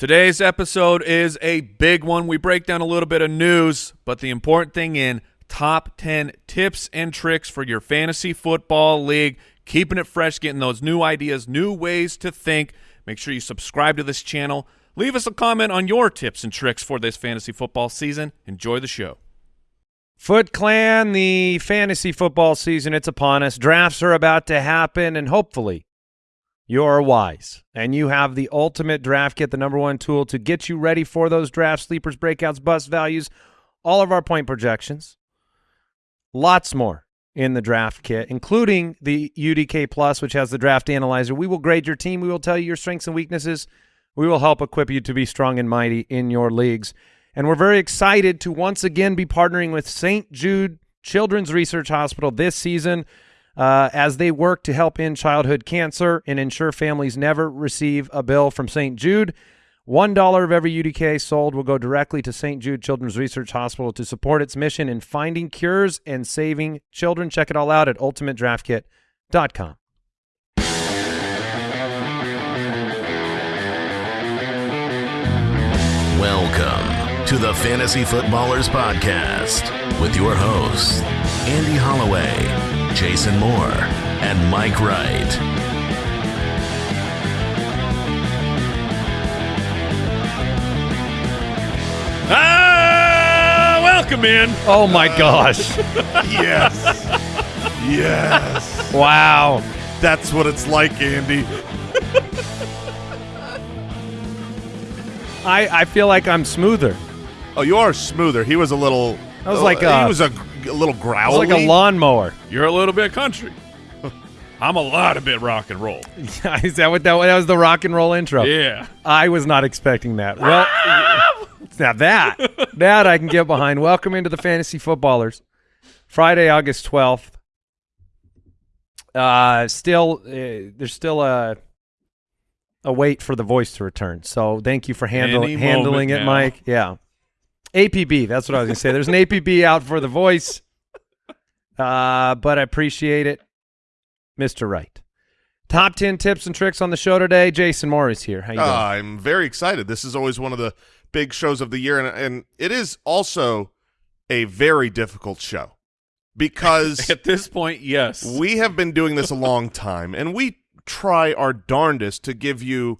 Today's episode is a big one. We break down a little bit of news, but the important thing in top 10 tips and tricks for your fantasy football league, keeping it fresh, getting those new ideas, new ways to think. Make sure you subscribe to this channel. Leave us a comment on your tips and tricks for this fantasy football season. Enjoy the show. Foot Clan, the fantasy football season, it's upon us. Drafts are about to happen, and hopefully you're wise and you have the ultimate draft kit, the number one tool to get you ready for those drafts, sleepers, breakouts, bust values, all of our point projections. Lots more in the draft kit, including the UDK Plus, which has the draft analyzer. We will grade your team. We will tell you your strengths and weaknesses. We will help equip you to be strong and mighty in your leagues. And we're very excited to once again be partnering with St. Jude Children's Research Hospital this season uh, as they work to help end childhood cancer and ensure families never receive a bill from St. Jude. $1 of every UDK sold will go directly to St. Jude Children's Research Hospital to support its mission in finding cures and saving children. Check it all out at ultimatedraftkit.com. Welcome to the Fantasy Footballers Podcast with your hosts, Andy Holloway, Jason Moore, and Mike Wright. Ah, welcome in. Oh, my gosh. Yes. yes. wow. That's what it's like, Andy. I, I feel like I'm smoother. Oh, you are smoother. He was a little. That was uh, like a- he was a, a little I growly. like a lawnmower. You're a little bit country. I'm a lot of bit rock and roll. Is that what that, that was the rock and roll intro? Yeah. I was not expecting that. Well, now that that I can get behind. Welcome into the fantasy footballers. Friday, August twelfth. Uh, still, uh, there's still a a wait for the voice to return. So thank you for handle, Any handling it, now. Mike. Yeah, APB. That's what I was gonna say. There's an APB out for the voice. Uh, but I appreciate it, Mister Wright. Top ten tips and tricks on the show today. Jason Moore is here. How you doing? Uh, I'm very excited. This is always one of the big shows of the year, and, and it is also a very difficult show because At this point, yes. we have been doing this a long time, and we try our darndest to give you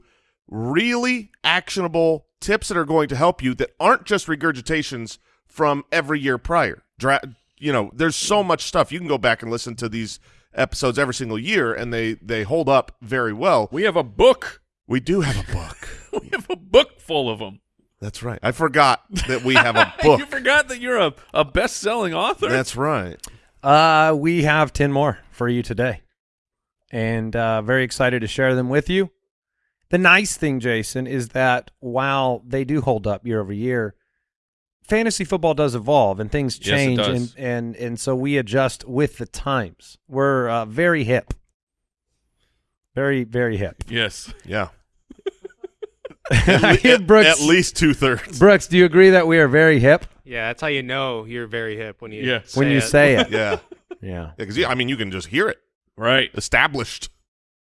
really actionable tips that are going to help you that aren't just regurgitations from every year prior. Dra- you know, there's so much stuff. You can go back and listen to these episodes every single year, and they they hold up very well. we have a book. We do have a book. We have a book full of them. That's right. I forgot that we have a book. you forgot that you're a, a best-selling author. That's right. Uh, we have 10 more for you today. And uh, very excited to share them with you. The nice thing, Jason, is that while they do hold up year over year, fantasy football does evolve and things Yes, it change. does. And, and, and so we adjust with the times. We're uh, very hip. Very, very hip. yes. Yeah. I hear At, Brooks, at least two thirds. Brooks, do you agree that we are very hip Yeah, that's how you know you're very hip when you Yeah. say when you it. say it? Yeah. yeah. Because yeah, I mean, you can just hear it Right. established.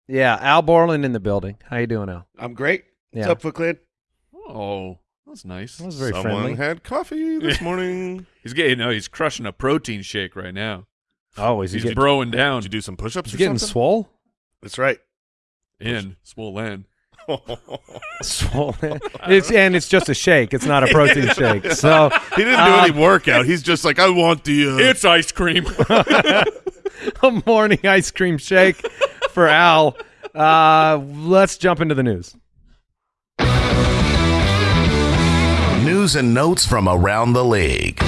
Yeah. Al Borland in the building. How you doing, Al? I'm great. What's Yeah. up, Foot Clan? Oh, that's nice. That was very Someone friendly. had coffee this morning. He's getting no, he's crushing a protein shake right now. Oh, is he He's getting, broing down Did you do some push-ups is or getting something? swole? That's right. in swollen. swollen. it's and it's just a shake. It's not a protein shake. So he didn't do any workout. He's just like, I want the. Uh, It's ice cream. a morning ice cream shake for Al. Uh, let's jump into the news. News and notes from around the league.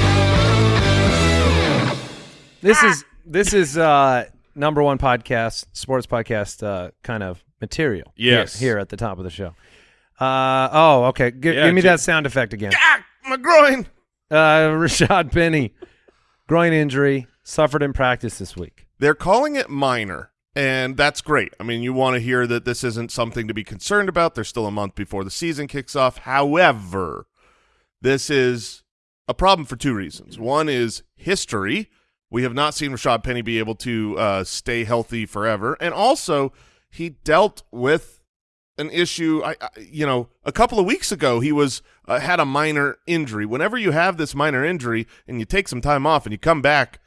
This is this is uh, number one podcast, sports podcast, uh, kind of material. Yes. here, at the top of the show. Uh, oh, okay. G- Yeah, give me J- that sound effect again. ah, my groin. Uh, Rashad Penny, groin injury, suffered in practice this week. They're calling it minor, and that's great. I mean, you want to hear that this isn't something to be concerned about. There's still a month before the season kicks off. However, this is a problem for two reasons. One is history. We have not seen Rashad Penny be able to uh, stay healthy forever, and also he dealt with an issue. I, I you know, a couple of weeks ago he was uh, had a minor injury. Whenever you have this minor injury and you take some time off and you come back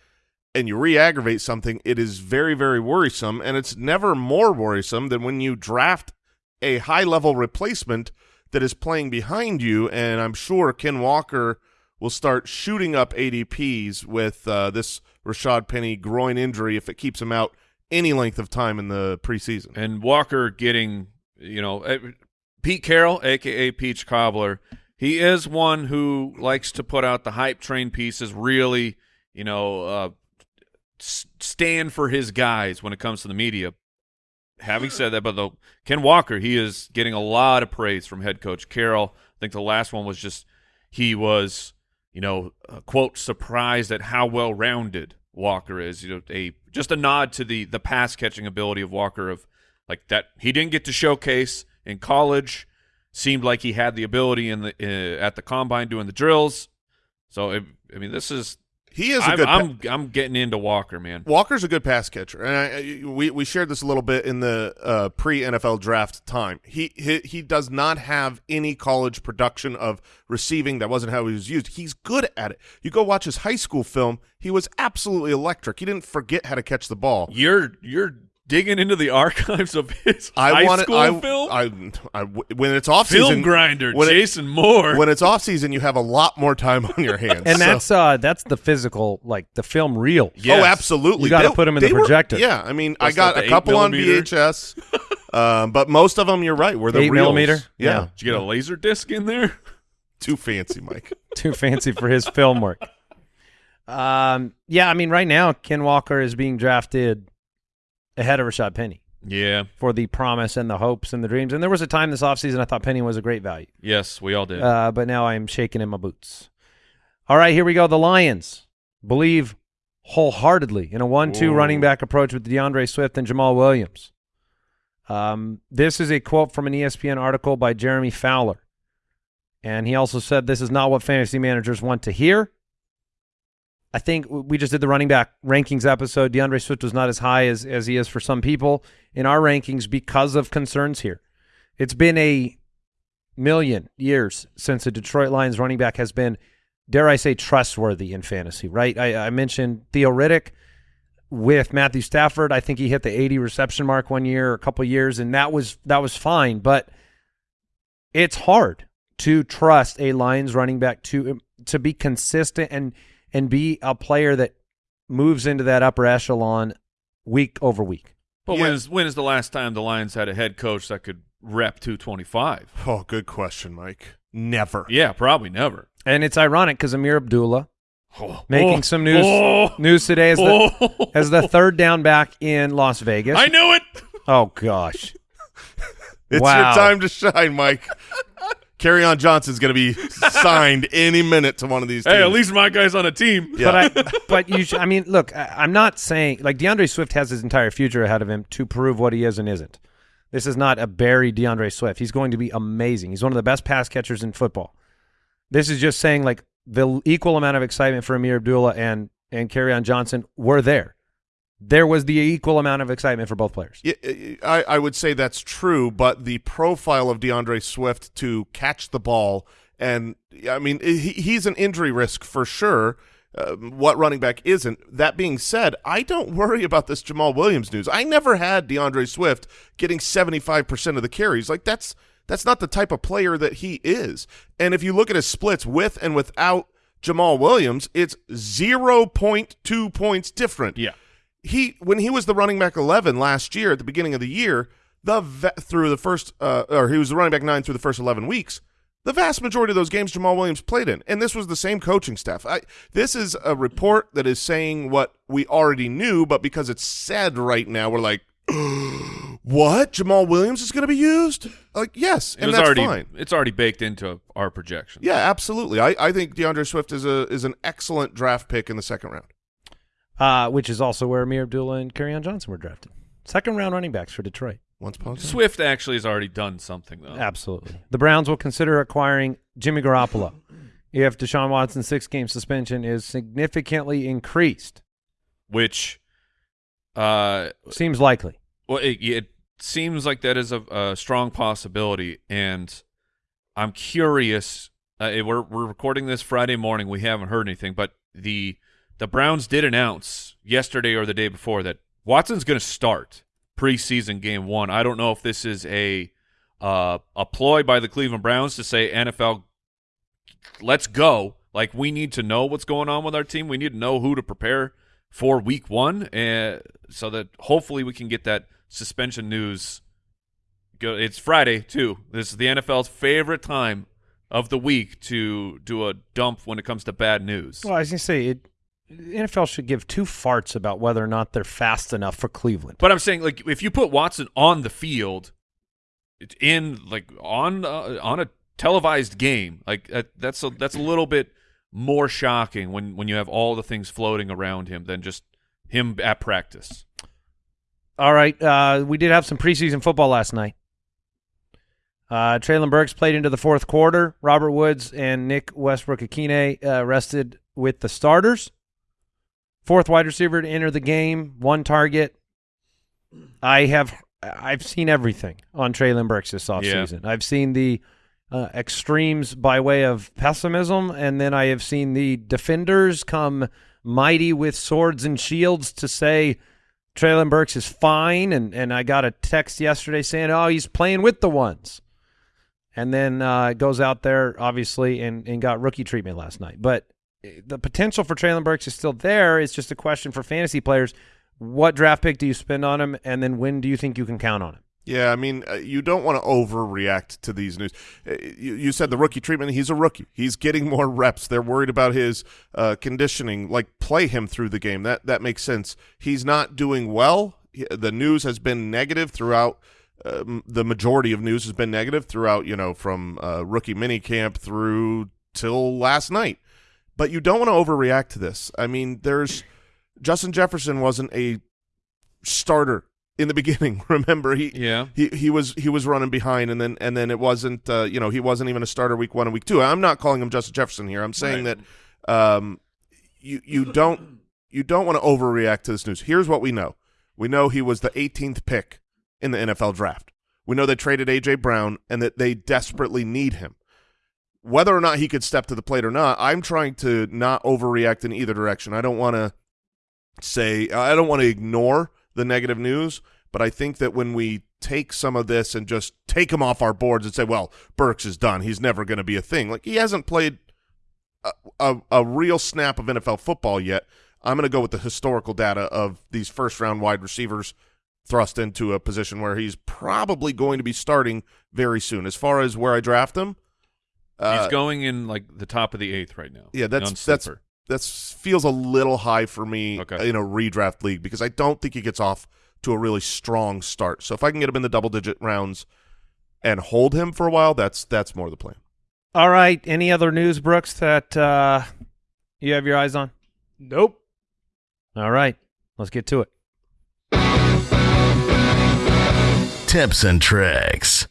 and you re-aggravate something, it is very very worrisome, and it's never more worrisome than when you draft a high level replacement that is playing behind you. And I'm sure Ken Walker will start shooting up ADPs with uh, this Rashad Penny groin injury if it keeps him out any length of time in the preseason. And Walker getting, you know, eh, Pete Carroll, aka Peach Cobbler, he is one who likes to put out the hype train pieces, really, you know, uh, stand for his guys when it comes to the media. Having said that, but though Ken Walker, he is getting a lot of praise from head coach Carroll. I think the last one was just he was you know, uh, quote, surprised at how well rounded Walker is. You know, a just a nod to the the pass catching ability of Walker of like that he didn't get to showcase in college. Seemed like he had the ability in the uh, at the combine doing the drills. So it, I mean, this is he is a I'm, good. I'm I'm getting into Walker, man. Walker's a good pass catcher, and I, we we shared this a little bit in the uh, pre NFL draft time. He, he he does not have any college production of receiving. That wasn't how he was used. He's good at it. You go watch his high school film. He was absolutely electric. He didn't forget how to catch the ball. You're you're digging into the archives of his I high want school I, film. I, I, when it's off film season, grinder, when it- Jason Moore. when it's off season, you have a lot more time on your hands. And So- that's uh that's the physical like the film reel. Yes. Oh, absolutely. You gotta put them in the they were- projector. yeah, I mean, I got that, a couple eight on? VHS, um, but most of them, you're right, were the Eight reels. millimeter? Yeah. Yeah. Did you get a laser disc in there? too fancy, Mike. Too fancy for his film work. Um yeah, I mean right now Ken Walker is being drafted ahead of Rashad Penny Yeah. for the promise and the hopes and the dreams. And there was a time this offseason I thought Penny was a great value. Yes, we all did. Uh, but now I'm shaking in my boots. All right, here we go. The Lions believe wholeheartedly in a one-two running back approach with D'Andre Swift and Jamaal Williams. Um, this is a quote from an ESPN article by Jeremy Fowler, and he also said this is not what fantasy managers want to hear. I think we just did the running back rankings episode. D'Andre Swift was not as high as as he is for some people in our rankings because of concerns here. It's been a million years since a Detroit Lions running back has been, dare I say, trustworthy in fantasy, right? I, I mentioned Theo Riddick with Matthew Stafford. I think he hit the 80 reception mark one year, a couple years, and that was that was fine. But it's hard to trust a Lions running back to to be consistent and and be a player that moves into that upper echelon week over week. but yeah. when is when is the last time the Lions had a head coach that could rep 225? Oh, good question, Mike. Never. Yeah, probably never. And it's ironic because Ameer Abdullah Oh, making oh, some news oh, news today as the oh. as the third down back in Las Vegas. I knew it. oh gosh. It's Wow. your time to shine, Mike. Kerryon Johnson's going to be signed any minute to one of these teams. Hey, at least my guy's on a team. Yeah. But I but you sh- I mean look, I, I'm not saying like D'Andre Swift has his entire future ahead of him to prove what he is and isn't. This is not a Barry D'Andre Swift. He's going to be amazing. He's one of the best pass catchers in football. This is just saying like the equal amount of excitement for Ameer Abdullah and and on Johnson were there. There was the equal amount of excitement for both players. Yeah, I, I would say that's true, but the profile of D'Andre Swift to catch the ball, and I mean, he, he's an injury risk for sure. Uh, what running back isn't? That being said, I don't worry about this Jamaal Williams news. I never had D'Andre Swift getting 75% of the carries. Like, that's that's not the type of player that he is. And if you look at his splits with and without Jamaal Williams, it's 0.2 points different Yeah. He when he was the running back 11 last year at the beginning of the year the through the first uh, or he was the running back 9 through the first 11 weeks the vast majority of those games Jamaal Williams played in. And this was the same coaching staff. I, this is a report that is saying what we already knew but because it's said right now we're like what? Jamaal Williams is going to be used? Like yes It and was that's already fine. it's already baked into our projections. yeah absolutely. I, I think D'Andre Swift is a is an excellent draft pick in the second round Uh, which is also where Ameer Abdullah and on Johnson were drafted. Second round running backs for Detroit. once upon a time. Swift actually has already done something though. Absolutely. The Browns will consider acquiring Jimmy Garoppolo if Deshaun Watson's six game suspension is significantly increased. Which uh Seems likely. well it, it seems like that is a, a strong possibility, and I'm curious. Uh, we're we're recording this Friday morning. We haven't heard anything, but the the Browns did announce yesterday or the day before that Watson's going to start preseason game one. I don't know if this is a uh, a ploy by the Cleveland Browns to say NFL, let's go. Like we need to know what's going on with our team. We need to know who to prepare for Week One, and so that hopefully we can get that suspension news. It's Friday too. This is the NFL's favorite time of the week to do a dump when it comes to bad news. Well, I was gonna say it. The NFL should give two farts about whether or not they're fast enough for Cleveland. But I'm saying, like, if you put Watson on the field, in like on uh, on a televised game, like that, that's a that's a little bit more shocking when when you have all the things floating around him than just him at practice. All right, uh, we did have some preseason football last night. Uh, Treylon Burks played into the fourth quarter. Robert Woods and Nick Westbrook-Ikhine uh, rested with the starters. Fourth wide receiver to enter the game, one target. I have I've seen everything on Treylon Burks this offseason. Yeah. I've seen the uh, extremes by way of pessimism, and then I have seen the defenders come mighty with swords and shields to say Treylon Burks is fine. And, and I got a text yesterday saying, oh, he's playing with the ones. And then uh, goes out there, obviously, and, and got rookie treatment last night. But the potential for Treylon Burks is still there. It's just a question for fantasy players. What draft pick do you spend on him, and then when do you think you can count on him? Yeah, I mean, uh, you don't want to overreact to these news. Uh, you, you, said the rookie treatment. He's a rookie. He's getting more reps. They're worried about his uh, conditioning. Like, play him through the game. That that makes sense. He's not doing well. The news has been negative throughout. Uh, the majority of news has been negative throughout. You know, from uh, rookie minicamp through till last night. But you don't want to overreact to this. I mean, there's Justin Jefferson wasn't a starter in the beginning. Remember, he yeah he he was he was running behind, and then and then it wasn't uh, you know he wasn't even a starter week one and week two. I'm not calling him Justin Jefferson here. I'm saying right. that um, you you don't you don't want to overreact to this news. Here's what we know: we know he was the 18th pick in the NFL draft. We know they traded AJ Brown and that they desperately need him whether or not he could step to the plate or not, I'm trying to not overreact in either direction. I don't want to say I don't want to ignore the negative news, but I think that when we take some of this and just take him off our boards and say, well, Burks is done. He's never going to be a thing. Like he hasn't played a, a, a real snap of NFL football yet. I'm going to go with the historical data of these first round wide receivers thrust into a position where he's probably going to be starting very soon. As far as where I draft him, uh, He's going in like the top of the eighth right now. Yeah, that's that's that feels a little high for me okay. in a redraft league because I don't think he gets off to a really strong start. So if I can get him in the double digit rounds and hold him for a while, that's that's more the plan. All right. Any other news, Brooks, that uh, you have your eyes on? Nope. All right. Let's get to it. Tips and tricks.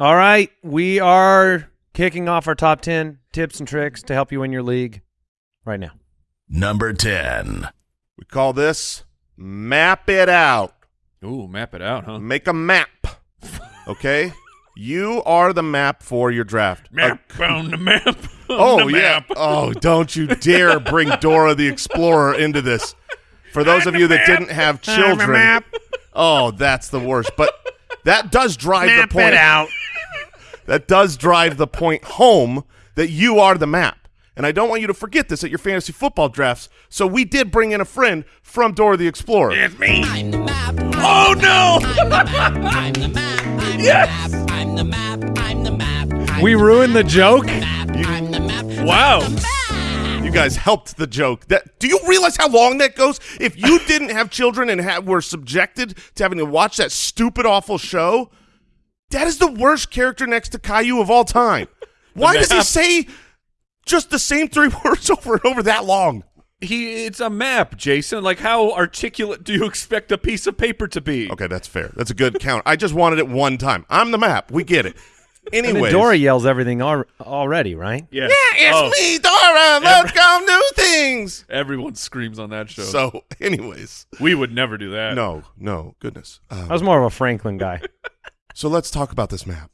All right, we are kicking off our top 10 tips and tricks to help you win your league right now. Number 10. We call this Map It Out. Ooh, map it out, huh? Make a map. Okay? you are the map for your draft. Map uh, on the map. oh, the yeah. Map. Oh, don't you dare bring Dora the Explorer into this. For those of you that didn't have children. Oh, that's the worst. But that does drive map the point. It out that does drive the point home that you are the map. And I don't want you to forget this at your fantasy football drafts. So we did bring in a friend from Dora the Explorer. It's me. I'm the map. Oh no! I'm the map. I'm yes. the map. I'm the map. I'm the map. we ruined the joke. I'm the map. Wow. You guys helped the joke. That do you realize how long that goes? If you didn't have children and ha- were subjected to having to watch that stupid, awful show, that is the worst character next to Caillou of all time. Why does he say just the same three words over and over that long? He it's a map, Jason. Like how articulate do you expect a piece of paper to be? Okay, that's fair. That's a good count. I just wanted it one time. I'm the map. We get it. And then Anyways, Dora yells everything al- already, right? Yeah. it's Oh, me, Dora. Let's go do things. Everyone screams on that show. So, anyways, we would never do that. no, no, goodness. Um, I was more of a Franklin guy. So let's talk about this map.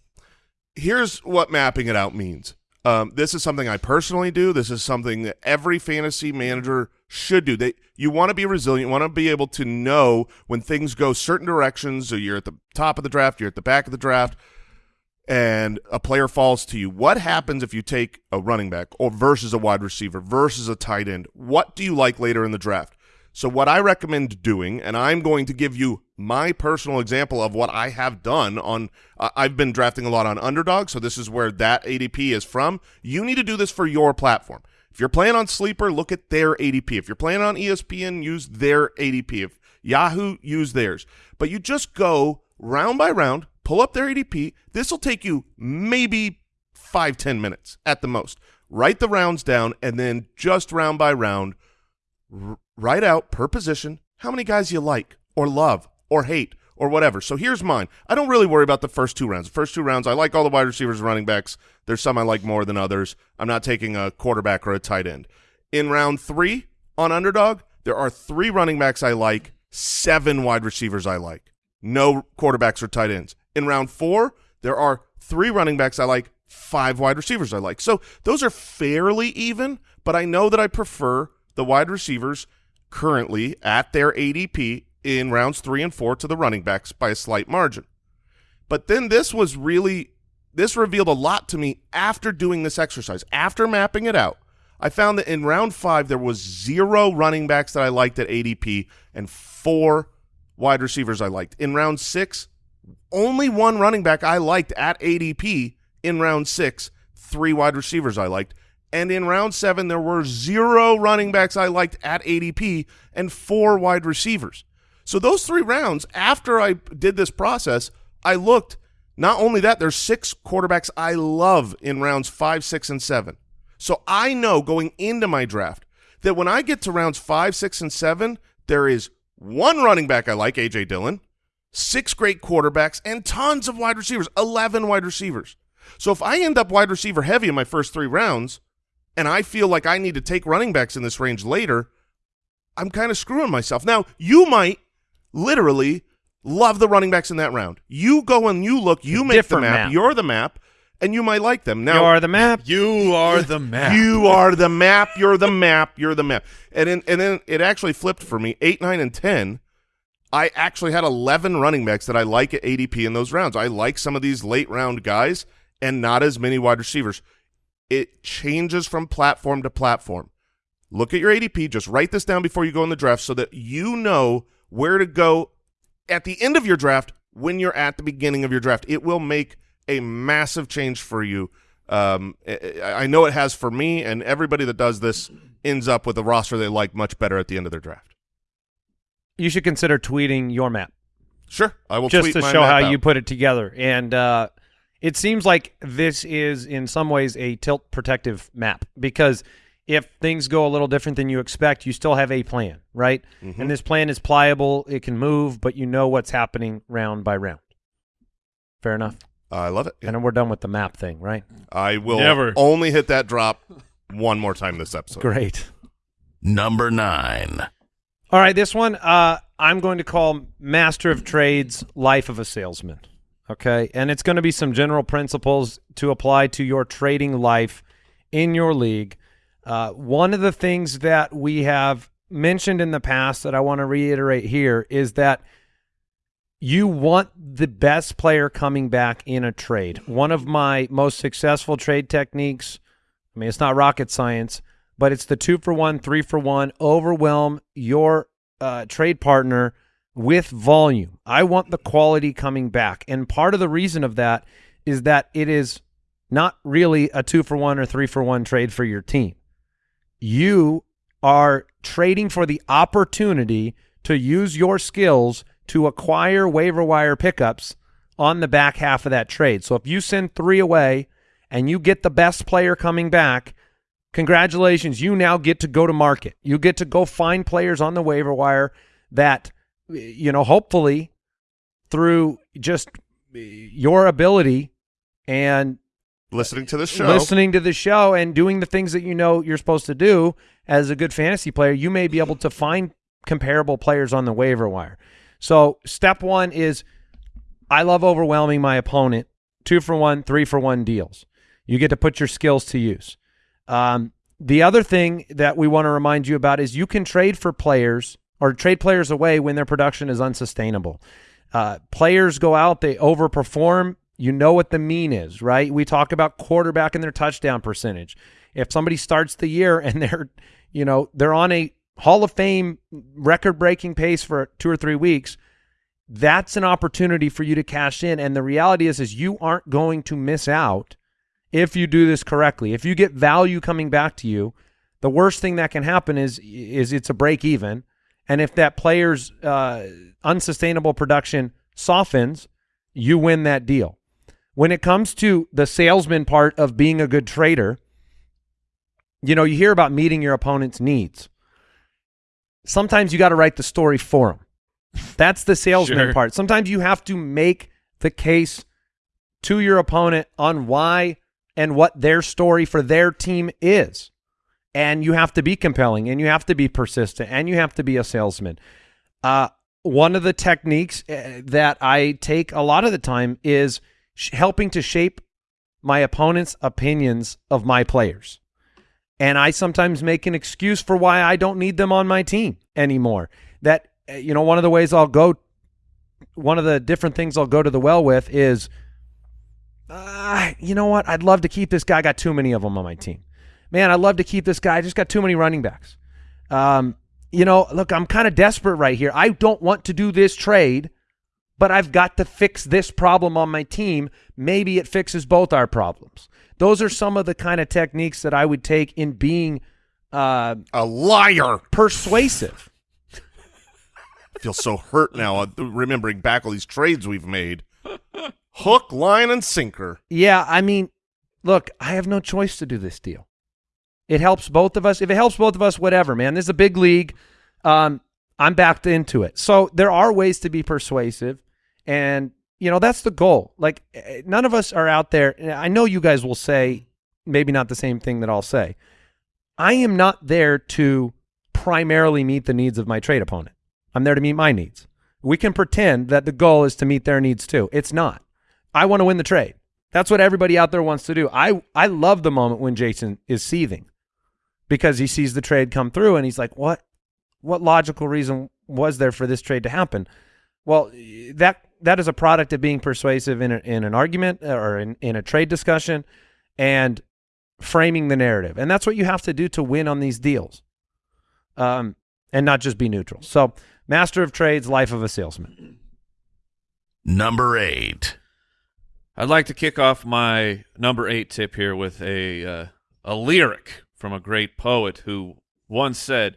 Here's what mapping it out means. Um, this is something I personally do. This is something that every fantasy manager should do. They, you want to be resilient. You want to be able to know when things go certain directions. So you're at the top of the draft, you're at the back of the draft, and a player falls to you. What happens if you take a running back or versus a wide receiver versus a tight end? What do you like later in the draft? So what I recommend doing, and I'm going to give you my personal example of what I have done on. Uh, I've been drafting a lot on underdog, so this is where that ADP is from. You need to do this for your platform. If you're playing on Sleeper, look at their ADP. If you're playing on ESPN, use their ADP. If Yahoo, use theirs. But you just go round by round, pull up their ADP. This will take you maybe five ten minutes at the most. Write the rounds down, and then just round by round write out per position how many guys you like or love or hate or whatever. So here's mine. I don't really worry about the first two rounds. The first two rounds, I like all the wide receivers, and running backs. There's some I like more than others. I'm not taking a quarterback or a tight end. In round three on underdog, there are three running backs I like, seven wide receivers I like. No quarterbacks or tight ends. In round four, there are three running backs I like, five wide receivers I like. So those are fairly even, but I know that I prefer the wide receivers currently at their ADP in rounds three and four to the running backs by a slight margin. But then this was really this revealed a lot to me after doing this exercise, after mapping it out. I found that in round five there was zero running backs that I liked at ADP and four wide receivers I liked. In round six, only one running back I liked at ADP in round six, three wide receivers I liked. And in round seven, there were zero running backs I liked at ADP and four wide receivers. So those three rounds, after I did this process, I looked. Not only that, there's six quarterbacks I love in rounds five, six, and seven. So I know going into my draft that when I get to rounds five, six, and seven, there is one running back I like, AJ Dillon, six great quarterbacks, and tons of wide receivers, 11 wide receivers. So if I end up wide receiver heavy in my first three rounds, and I feel like I need to take running backs in this range later, I'm kind of screwing myself. Now, you might literally love the running backs in that round. You go and you look, you make the map, map. you're the map, and you might like them. Now, You're the map. You are the map. you are the map. You're the map. You're the map. And then, and then it actually flipped for me. Eight, nine, and ten. I actually had eleven running backs that I like at ADP in those rounds. I like some of these late round guys, and not as many wide receivers. It changes from platform to platform. Look at your ADP. Just write this down before you go in the draft, so that you know where to go at the end of your draft when you're at the beginning of your draft. It will make a massive change for you. Um, I know it has for me, and everybody that does this ends up with a roster they like much better at the end of their draft. You should consider tweeting your map Sure, I will just to show how out. you put it together. And uh, it seems like this is in some ways a tilt protective map because if things go a little different than you expect, you still have a plan, right? Mm-hmm. And this plan is pliable; it can move, but you know what's happening round by round. Fair enough. I love it. Yeah. And then we're done with the map thing, right? I will Never. only hit that drop one more time this episode. Great. Number nine. All right, this one uh, I'm going to call Master of Trades Life of a Salesman. Okay. And it's going to be some general principles to apply to your trading life in your league. Uh, one of the things that we have mentioned in the past that I want to reiterate here is that you want the best player coming back in a trade. One of my most successful trade techniques, I mean, it's not rocket science, but it's the two for one, three for one, overwhelm your uh, trade partner with volume. I want the quality coming back. And part of the reason of that is that it is not really a two for one or three for one trade for your team. You are trading for the opportunity to use your skills to acquire waiver wire pickups on the back half of that trade. So if you send three away and you get the best player coming back, congratulations, you now get to go to market. You get to go find players on the waiver wire that, you know, hopefully through just your ability and Listening to the show. listening to the show and doing the things that you know you're supposed to do as a good fantasy player, you may be able to find comparable players on the waiver wire. So step one is I love overwhelming my opponent. Two for one, three for one deals. You get to put your skills to use. Um, the other thing that we want to remind you about is you can trade for players or trade players away when their production is unsustainable. Uh, players go out, they overperform. You know what the mean is, right? We talk about quarterback and their touchdown percentage. If somebody starts the year and they're, you know, they're on a Hall of Fame record breaking pace for two or three weeks, that's an opportunity for you to cash in. And the reality is, is you aren't going to miss out if you do this correctly. If you get value coming back to you, the worst thing that can happen is is it's a break even. And if that player's uh, unsustainable production softens, you win that deal. When it comes to the salesman part of being a good trader, you know, you hear about meeting your opponent's needs. Sometimes you got to write the story for them. That's the salesman Sure. part. Sometimes you have to make the case to your opponent on why and what their story for their team is. And you have to be compelling and you have to be persistent and you have to be a salesman. Uh, one of the techniques uh, that I take a lot of the time is helping to shape my opponent's opinions of my players. And I sometimes make an excuse for why I don't need them on my team anymore. That, uh, you know, one of the ways I'll go, one of the different things I'll go to the well with is, uh, you know what? I'd love to keep this guy. I got too many of them on my team. Man, I'd love to keep this guy. I just got too many running backs. Um, you know, look, I'm kind of desperate right here. I don't want to do this trade, but I've got to fix this problem on my team. Maybe it fixes both our problems. Those are some of the kind of techniques that I would take in being uh, a liar. persuasive. I feel so hurt now uh, remembering back all these trades we've made. Hook, line, and sinker. Yeah, I mean, look, I have no choice to do this deal. It helps both of us. If it helps both of us, whatever, man. This is a big league. Um, I'm backed into it. So there are ways to be persuasive, and you know that's the goal. Like eh, none of us are out there. I know you guys will say maybe not the same thing that I'll say. I am not there to primarily meet the needs of my trade opponent. I'm there to meet my needs. We can pretend that the goal is to meet their needs too. It's not. I want to win the trade. That's what everybody out there wants to do. I I love the moment when Jason is seething because he sees the trade come through and he's like, "What what logical reason was there for this trade to happen?" Well, that that is a product of being persuasive in a, in an argument or in, in a trade discussion and framing the narrative. And that's what you have to do to win on these deals. Um and not just be neutral. So, master of trades, life of a salesman. Number eight. I'd like to kick off my number eight tip here with a uh, a lyric from a great poet who once said,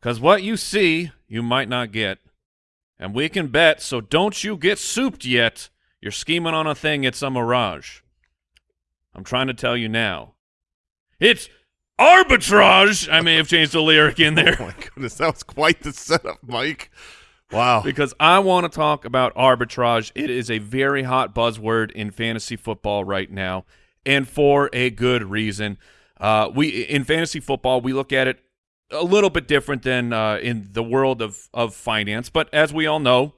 "Cause what you see, you might not get, and we can bet. So don't you get souped yet. You're scheming on a thing. It's a mirage. I'm trying to tell you now. It's arbitrage. I may have changed the lyric in there." Oh my goodness, that was quite the setup, Mike. Wow. because I want to talk about arbitrage. It is a very hot buzzword in fantasy football right now, and for a good reason. Uh, we in fantasy football we look at it a little bit different than uh, in the world of of finance, but as we all know,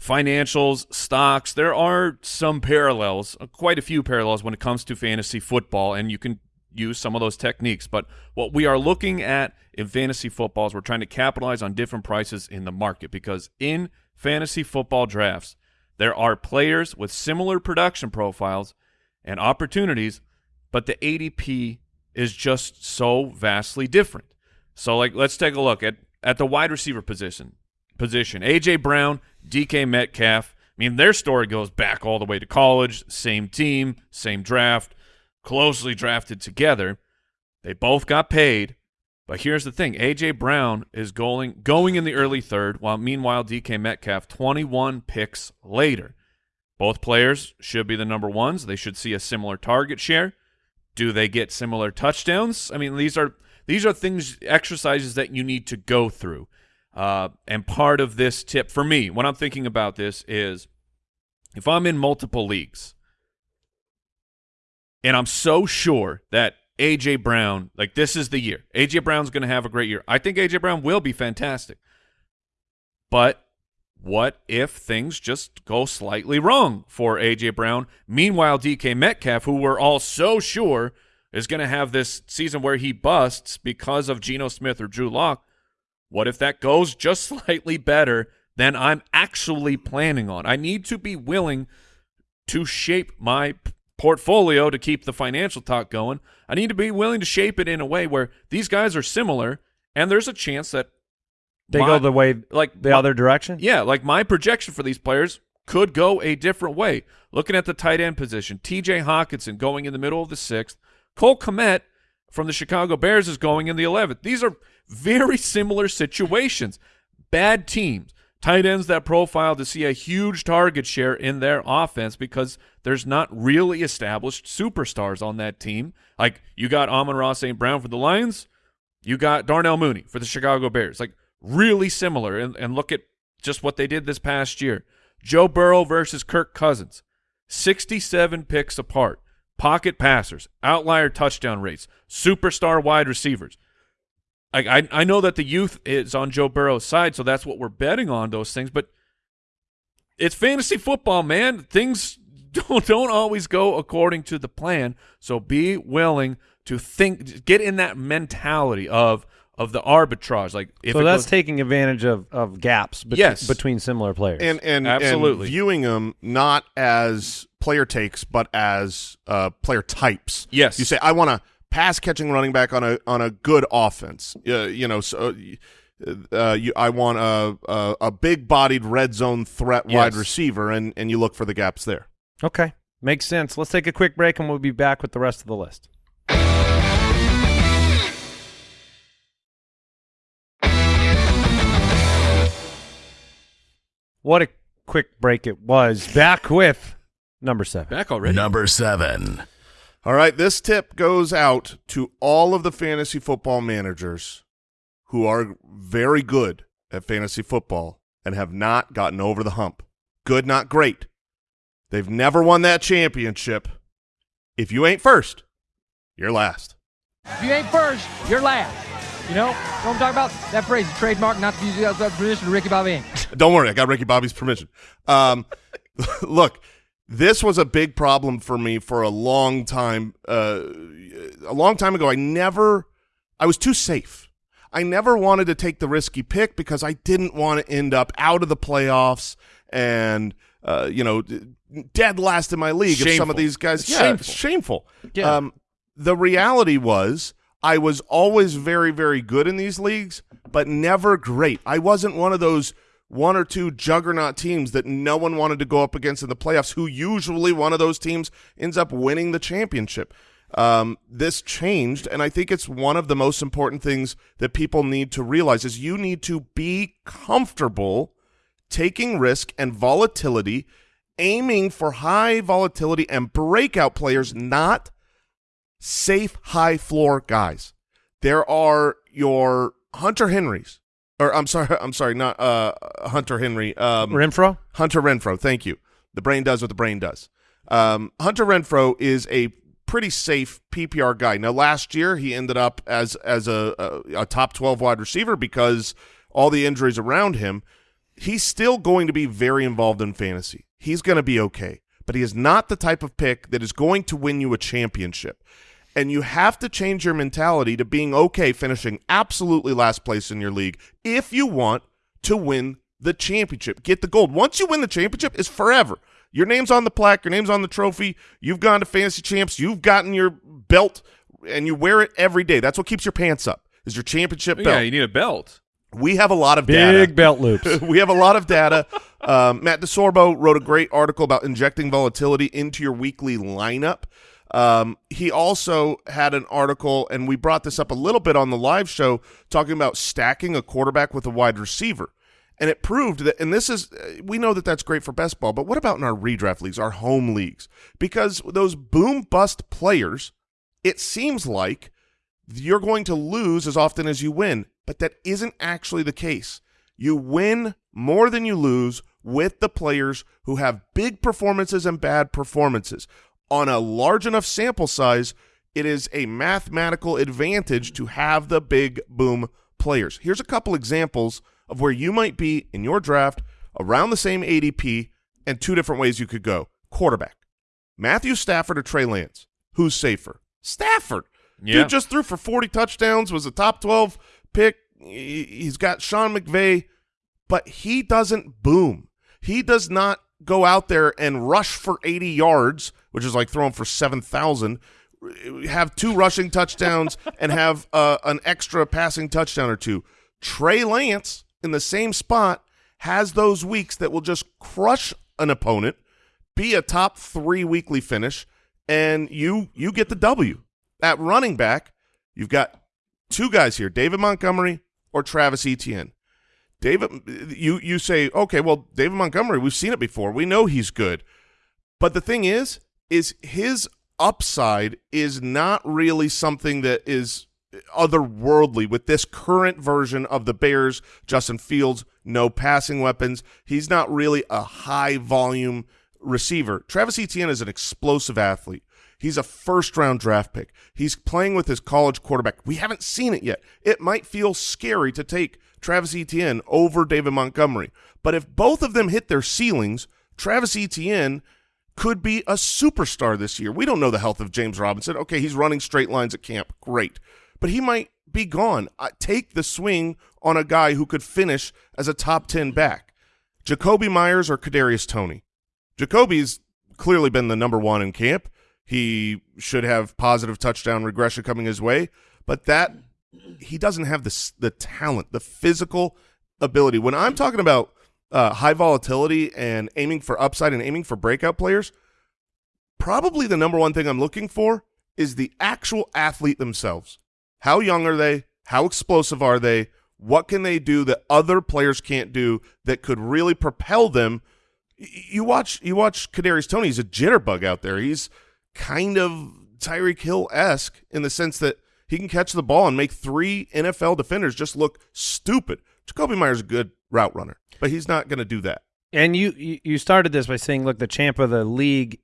financials, stocks, there are some parallels, uh, quite a few parallels when it comes to fantasy football, and you can use some of those techniques. But what we are looking at in fantasy football is we're trying to capitalize on different prices in the market because in fantasy football drafts, there are players with similar production profiles and opportunities, but the ADP is just so vastly different. So like let's take a look at at the wide receiver position. Position. AJ Brown, DK Metcalf. I mean, their story goes back all the way to college, same team, same draft, closely drafted together. They both got paid, but here's the thing: AJ Brown is going going in the early third, while meanwhile DK Metcalf 21 picks later. Both players should be the number ones. They should see a similar target share. Do they get similar touchdowns? I mean, these are these are things exercises that you need to go through. Uh, and part of this tip for me, when I'm thinking about this, is if I'm in multiple leagues, And I'm so sure that AJ Brown, like this is the year. AJ Brown's going to have a great year. I think AJ Brown will be fantastic. But what if things just go slightly wrong for AJ Brown? Meanwhile, DK Metcalf, who we're all so sure is going to have this season where he busts because of Geno Smith or Drew Lock, what if that goes just slightly better than I'm actually planning on? I need to be willing to shape my portfolio to keep the financial talk going. I need to be willing to shape it in a way where these guys are similar and there's a chance that They my- go the way like the my- other direction. yeah, like my projection for these players could go a different way. Looking at the tight end position, T.J. Hockenson going in the middle of the sixth, Cole Kmet from the Chicago Bears is going in the eleventh. These are very similar situations. Bad teams, tight ends that profile to see a huge target share in their offense because there's not really established superstars on that team. Like you got Amon-Ra St. Brown for the Lions, you got Darnell Mooney for the Chicago Bears. Like really similar. And, and look at just what they did this past year. Joe Burrow versus Kirk Cousins. 67 picks apart. Pocket passers, outlier touchdown rates, superstar wide receivers. Like I, I know that the youth is on Joe Burrow's side, so that's what we're betting on those things. But it's fantasy football, man. Things don't don't always go according to the plan. So be willing to think, get in that mentality of of the arbitrage. Like if so that's goes- taking advantage of, of gaps bet- Yes. between similar players. and and Absolutely. and viewing them not as player takes but as uh, player types. Yes. you say I want a pass catching running back on a on a good offense. Uh, you know, so uh, you, I want a, a a big bodied red zone threat wide receiver, and and you look for the gaps there. okay, makes sense. Let's take a quick break and we'll be back with the rest of the list. What a quick break it was. Back with number seven. back already. Number seven. All right, this tip goes out to all of the fantasy football managers who are very good at fantasy football and have not gotten over the hump. Good, not great. They've never won that championship. If you ain't first, you're last. If you ain't first, you're last. You know, know what I'm talking about? That phrase is trademark, not to be used outside permission of Ricky Bobby. Don't worry, I got Ricky Bobby's permission. Um, look, this was a big problem for me for a long time. Uh, a long time ago, I never, I was too safe. I never wanted to take the risky pick because I didn't want to end up out of the playoffs and uh, you know dead last in my league. If some of these guys, yeah, shameful. shameful. Yeah. Um, the reality was I was always very, very good in these leagues, but never great. I wasn't one of those one or two juggernaut teams that no one wanted to go up against in the playoffs, who usually one of those teams ends up winning the championship. Um, this changed, and I think it's one of the most important things that people need to realize is you need to be comfortable taking risk and volatility, aiming for high volatility and breakout players, not safe high floor guys. There are your Hunter Henrys, or I'm sorry, I'm sorry, not uh, Hunter Henry. Um, Renfrow? Hunter Renfrow. Thank you. The brain does what the brain does. Um, Hunter Renfrow is a pretty safe PPR guy. Now, last year he ended up as as a, a, a top twelve wide receiver because all the injuries around him. He's still going to be very involved in fantasy. He's going to be okay, but he is not the type of pick that is going to win you a championship. And you have to change your mentality to being okay finishing absolutely last place in your league if you want to win the championship. Get the gold. Once you win the championship, it's forever. Your name's on the plaque, your name's on the trophy. You've gone to fantasy champs, you've gotten your belt, and you wear it every day. That's what keeps your pants up. Is your championship belt. Yeah, you need a belt. We have a lot of Big data. belt loops. we have a lot of data. Um, Matt DeSorbo wrote a great article about injecting volatility into your weekly lineup. Um, he also had an article, and we brought this up a little bit on the live show, talking about stacking a quarterback with a wide receiver. And it proved that, and this is, uh, we know that that's great for best ball, but what about in our redraft leagues, our home leagues? Because those boom bust players, it seems like you're going to lose as often as you win, but that isn't actually the case. You win more than you lose with the players who have big performances and bad performances. on a large enough sample size, it is a mathematical advantage to have the big boom players. Here's a couple examples of where you might be in your draft around the same ADP and two different ways you could go. Quarterback. Matthew Stafford or Trey Lance. Who's safer? Stafford. Yeah. Dude just threw for 40 touchdowns, was a top 12 pick. He- He's got Sean McVay, but he doesn't boom. He does not go out there and rush for 80 yards, which is like throwing for 7,000, have two rushing touchdowns and have uh, an extra passing touchdown or two. Trey Lance in the same spot has those weeks that will just crush an opponent, be a top three weekly finish, and you you get the W. At running back, you've got two guys here, David Montgomery or Travis Etienne. David, you you say, okay, well, David Montgomery, we've seen it before. We know he's good. But the thing is, is his upside is not really something that is otherworldly with this current version of the Bears. Justin Fields, no passing weapons. He's not really a high volume receiver. Travis Etienne is an explosive athlete. He's a first round draft pick. He's playing with his college quarterback. We haven't seen it yet. It might feel scary to take Travis Etienne over David Montgomery. But if both of them hit their ceilings, Travis Etienne could be a superstar this year. We don't know the health of James Robinson. Okay, he's running straight lines at camp. Great. But he might be gone. Take the swing on a guy who could finish as a top 10 back. Jakobi Meyers or Kadarius Toney? Jakobi's clearly been the number one in camp. He should have positive touchdown regression coming his way, but that he doesn't have the the talent, the physical ability. When I'm talking about uh, high volatility and aiming for upside and aiming for breakout players, probably the number one thing I'm looking for is the actual athlete themselves. How young are they? How explosive are they? What can they do that other players can't do that could really propel them? You watch, you watch Kadarius Toney. He's a jitterbug out there. He's kind of Tyreek Hill esque in the sense that he can catch the ball and make three NFL defenders just look stupid. Jakobi Meyers is a good route runner, but he's not going to do that. And you you you started this by saying, look, the champ of the league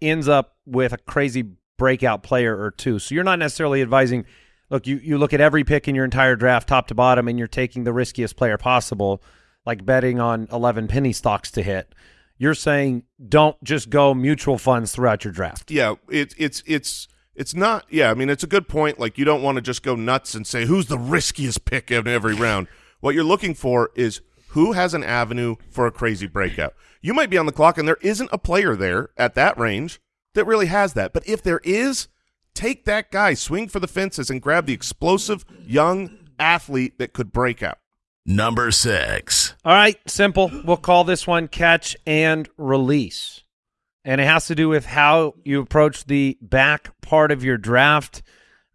ends up with a crazy breakout player or two. So you're not necessarily advising. Look, you you look at every pick in your entire draft, top to bottom, and you're taking the riskiest player possible, like betting on 11 penny stocks to hit. You're saying don't just go mutual funds throughout your draft. Yeah, it's it's it's it's not. Yeah, I mean it's a good point. Like you don't want to just go nuts and say who's the riskiest pick in every round. What you're looking for is who has an avenue for a crazy breakout. You might be on the clock and there isn't a player there at that range that really has that. But if there is, take that guy, swing for the fences, and grab the explosive young athlete that could break out. Number six. All right, simple. We'll call this one catch and release. And it has to do with how you approach the back part of your draft.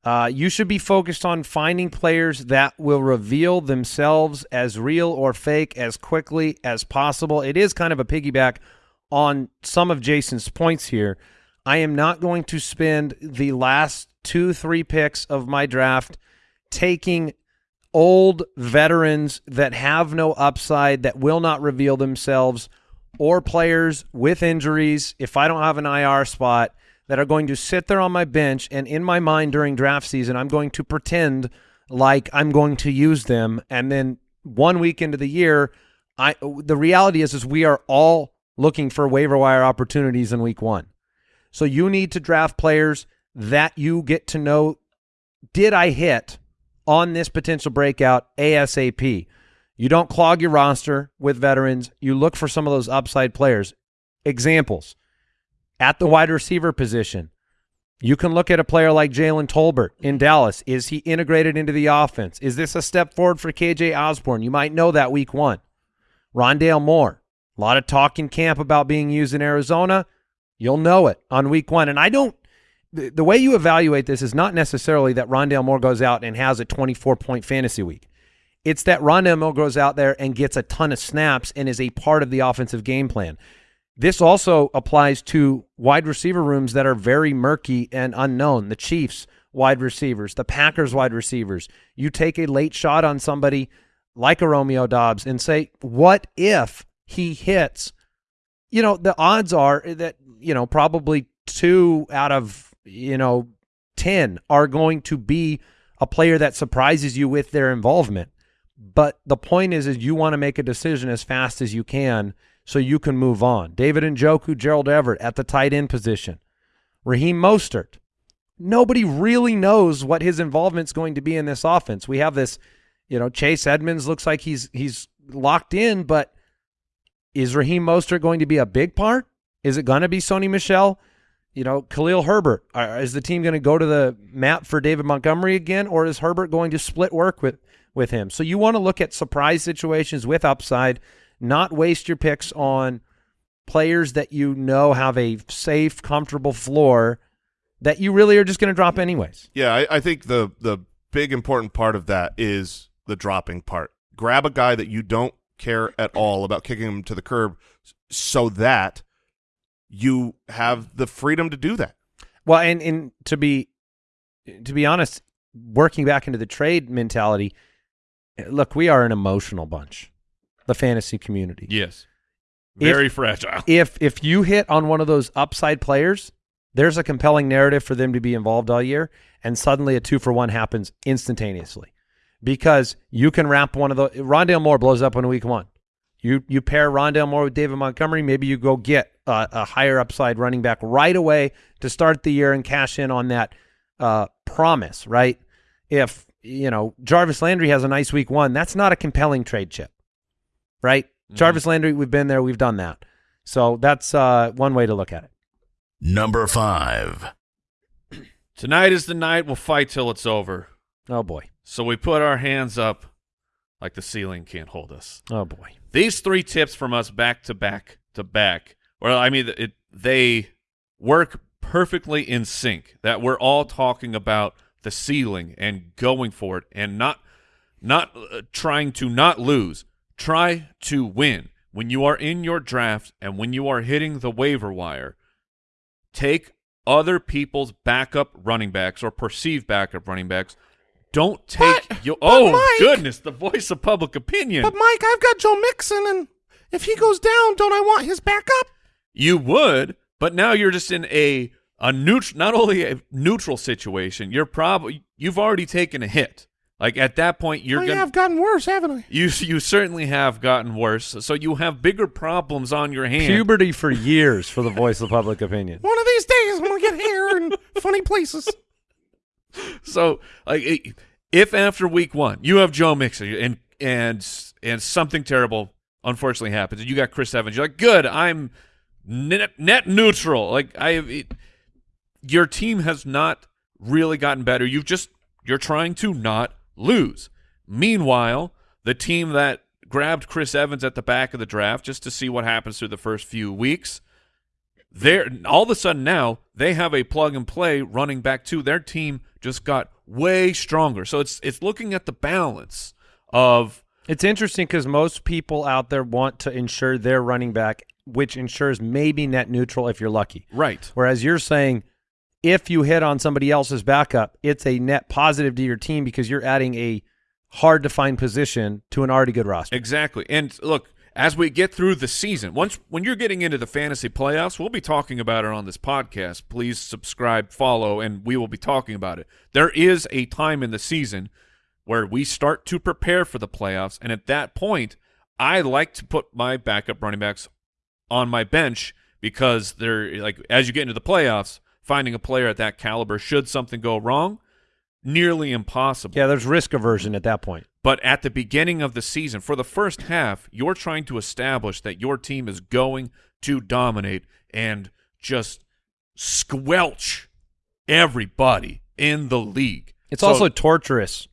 Uh, you should be focused on finding players that will reveal themselves as real or fake as quickly as possible. It is kind of a piggyback on some of Jason's points here. I am not going to spend the last two, three picks of my draft taking old veterans that have no upside that will not reveal themselves or players with injuries if I don't have an IR spot that are going to sit there on my bench and in my mind during draft season I'm going to pretend like I'm going to use them and then one week into the year I the reality is is we are all looking for waiver wire opportunities in week 1. So you need to draft players that you get to know did I hit on this potential breakout ASAP. You don't clog your roster with veterans. You look for some of those upside players. Examples at the wide receiver position. You can look at a player like Jalen Tolbert in Dallas. Is he integrated into the offense? Is this a step forward for KJ Osborn? You might know that week one. Rondale Moore. A lot of talk in camp about being used in Arizona. You'll know it on week one. And I don't the, way you evaluate this is not necessarily that Rondale Moore goes out and has a 24 point fantasy week. It's that Rondale Moore goes out there and gets a ton of snaps and is a part of the offensive game plan. This also applies to wide receiver rooms that are very murky and unknown. The Chiefs wide receivers, the Packers wide receivers. You take a late shot on somebody like a Romeo Doubs and say, what if he hits? You know, the odds are that, you know, probably two out of you know ten are going to be a player that surprises you with their involvement. But the point is, is you want to make a decision as fast as you can so you can move on. David and Njoku, Gerald Everett at the tight end position, Raheem Mostert. Nobody really knows what his involvement's going to be in this offense. We have this, you know, Chase Edmonds looks like he's he's locked in, but is Raheem Mostert going to be a big part? Is it going to be Sony Michel? You know, Khalil Herbert. Uh, Is the team going to go to the map for David Montgomery again, or is Herbert going to split work with with him? So you want to look at surprise situations with upside, not waste your picks on players that you know have a safe, comfortable floor that you really are just going to drop anyways. Yeah, I, I think the the big important part of that is the dropping part. Grab a guy that you don't care at all about kicking him to the curb, so that you have the freedom to do that. Well, and and to be to be honest, working back into the trade mentality, look, we are an emotional bunch, the fantasy community. Yes. If- Very fragile. If if you hit on one of those upside players, there's a compelling narrative for them to be involved all year, and suddenly a two for one happens instantaneously, because you can wrap one of the Rondale Moore blows up in week one. You you pair Rondale Moore with David Montgomery, maybe you go get a, a higher upside running back right away to start the year and cash in on that uh, promise, right? If you know Jarvis Landry has a nice week one, that's not a compelling trade chip, right? Jarvis Landry, we've been there, we've done that, so that's uh, one way to look at it. Number five. Tonight is the night we'll fight till it's over. Oh boy, So we put our hands up like the ceiling can't hold us. oh boy. These three tips from us back to back to back. Well, I mean, it, they work perfectly in sync. That we're all talking about the ceiling and going for it, and not not uh, trying to not lose. Try to win when you are in your draft and when you are hitting the waiver wire. Take other people's backup running backs or perceived backup running backs. Don't take But- your. Oh Mike- goodness, the voice of public opinion. But Mike, I've got Joe Mixon, and if he goes down, don't I want his backup? You would, but now you're just in a a neutral, not only a neutral situation. You're probably you've already taken a hit. Like at that point, you're oh, gonna yeah, I've gotten worse, haven't I? you you certainly have gotten worse. So you have bigger problems on your hands. Puberty for years for the voice of public opinion. One of these days, I'm gonna get hair in funny places. So like if after week one you have Joe Mixon and and and something terrible unfortunately happens, and you got Chris Evans, you're like, good, I'm net, net neutral. Like I, it, your team has not really gotten better. You've just you're trying to not lose. Meanwhile, the team that grabbed Chris Evans at the back of the draft just to see what happens through the first few weeks they're all of a sudden now they have a plug and play running back too. Their team just got way stronger. So it's it's looking at the balance of It's interesting because most people out there want to insure their running back, which ensures maybe net neutral if you're lucky. right. Whereas you're saying if you hit on somebody else's backup, it's a net positive to your team because you're adding a hard to find position to an already good roster. Exactly. And look, as we get through the season, once when you're getting into the fantasy playoffs, we'll be talking about it on this podcast. Please subscribe, follow, and we will be talking about it. There is a time in the season where we start to prepare for the playoffs, and at that point, I like to put my backup running backs on my bench because they're like as you get into the playoffs, finding a player at that caliber should something go wrong, nearly impossible. Yeah, there's risk aversion at that point. But at the beginning of the season, for the first half, you're trying to establish that your team is going to dominate and just squelch everybody in the league. It's So- also torturous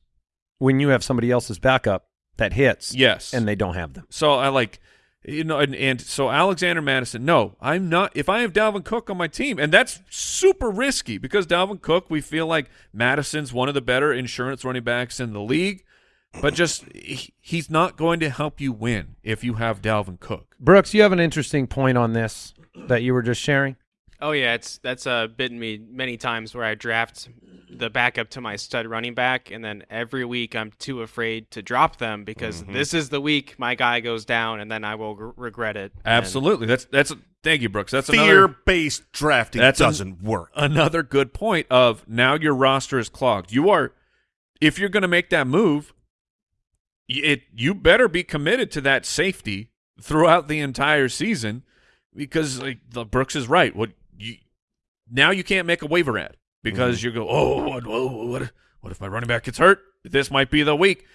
when you have somebody else's backup that hits yes, and they don't have them. So I like, you know, and, and so Alexander Mattison. No, I'm not. If I have Dalvin Cook on my team, and that's super risky because Dalvin Cook, we feel like Mattison's one of the better insurance running backs in the league, but just he- he's not going to help you win if you have Dalvin Cook. Brooks, you have an interesting point on this that you were just sharing. Oh yeah, it's that's uh, bitten me many times where I draft the backup to my stud running back, and then every week I'm too afraid to drop them because Mm-hmm. this is the week my guy goes down, and then I will r- regret it. And Absolutely. That's that's thank you, Brooks. That's another Fear-based drafting That doesn't work. another good point of now your roster is clogged. You are if you're going to make that move, y- it you better be committed to that safety throughout the entire season because like the Brooks is right. What you now you can't make a waiver ad because Mm-hmm. you go, "Oh, what, what what if my running back gets hurt? This might be the week."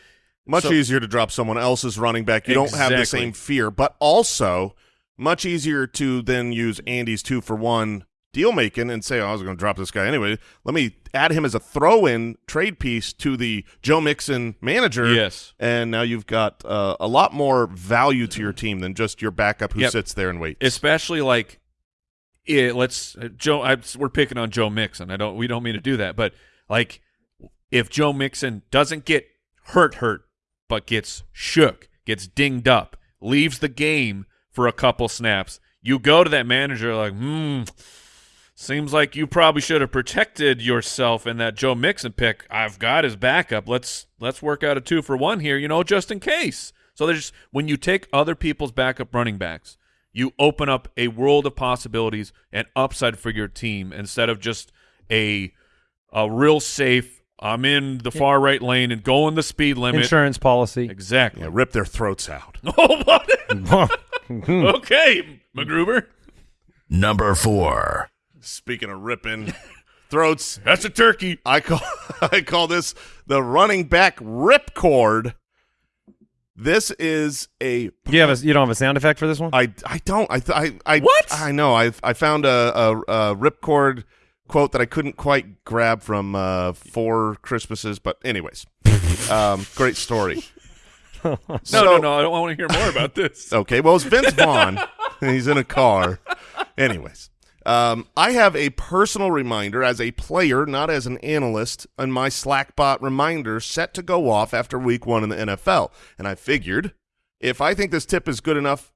Much So- easier to drop someone else's running back. You don't have the same fear, but also much easier to then use Andy's two for one deal making and say, oh, I was going to drop this guy anyway. Let me add him as a throw in trade piece to the Joe Mixon manager. Yes. And now you've got uh, a lot more value to your team than just your backup who Yep. sits there and waits. especially like it, let's uh, Joe. I, we're picking on Joe Mixon. I don't. We don't mean to do that, but like if Joe Mixon doesn't get hurt, hurt, but gets shook, gets dinged up, leaves the game for a couple snaps, you go to that manager like, hmm. Seems like you probably should have protected yourself in that Joe Mixon pick. I've got his backup. Let's let's work out a two for one here, you know, just in case. So there's when you take other people's backup running backs, you open up a world of possibilities and upside for your team instead of just a a real safe. I'm in the far right lane and going the speed limit. Insurance policy. Exactly. yeah, rip their throats out. Oh, what? Hmm. okay, McGruber. Number four. Speaking of ripping throats, That's a turkey. I call I call this the running back ripcord. This is a You have a, you don't have a sound effect for this one? I, I don't I I I What? I know I I found a, a, a ripcord quote that I couldn't quite grab from uh, four Christmases, but anyways, um, great story. No, So- no, no. I don't want to hear more about this. Okay, well it's Vince Vaughn. He's in a car. Anyways, um, I have a personal reminder as a player, not as an analyst, on my Slackbot reminder set to go off after Week One in the NFL, and I figured if I think this tip is good enough